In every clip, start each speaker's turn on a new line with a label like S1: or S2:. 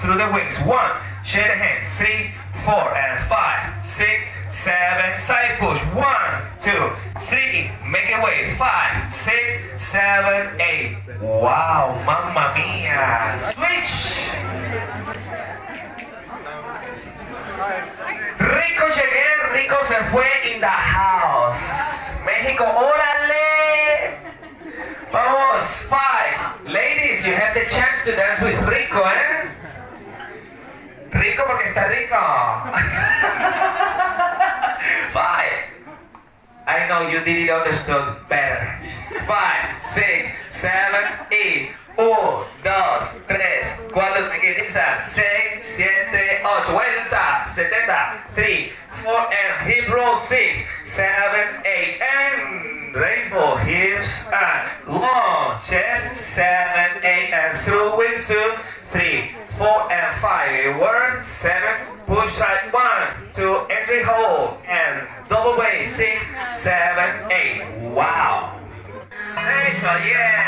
S1: through the wings. One, shake the hand. Three, four, and five, six, seven. Side push. One, two, three. Make it way. Five, six, seven, eight. Wow, mamma mia. Switch. Rico llegué, Rico se fue in the house. México, órale. Vamos, five. Ladies, you have the chance to dance with Rico, eh? Porque está rico. five. I know you didn't understood better. Five, six, seven, eight. Uno, dos, tres, cuatro, siete, ocho, vuelta, setenta, three, four, and roll, six, seven, eight, and rainbow. Hips, and long chest, seven, eight, and through wings, two, three, four, and five, work, seven, push right, one, two, entry hold, and double way, six, seven, eight, wow. Eso, yeah.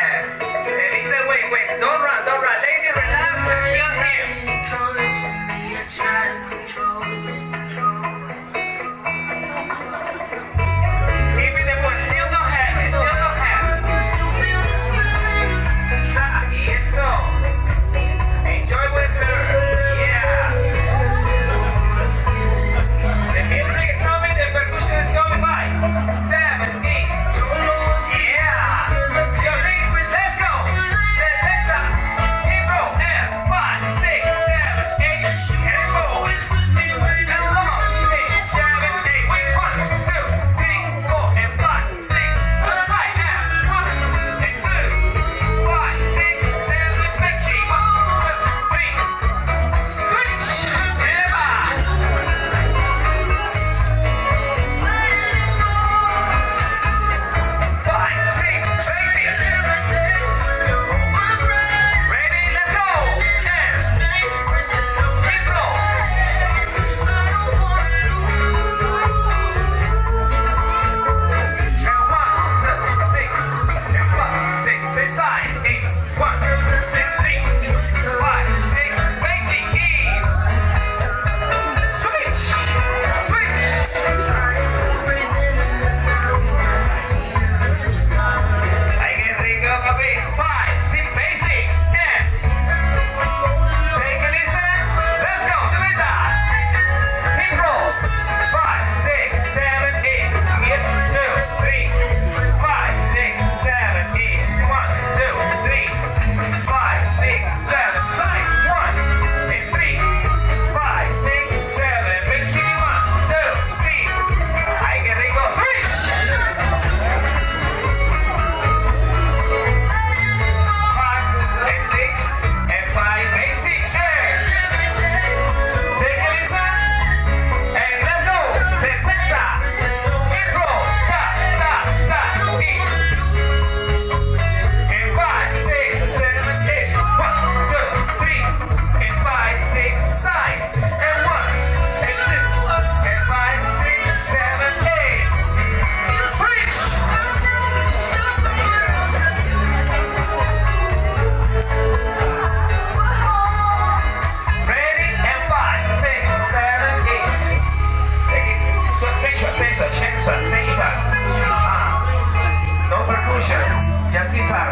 S1: Jazz guitar.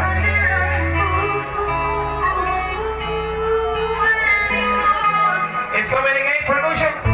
S1: It's coming again, production.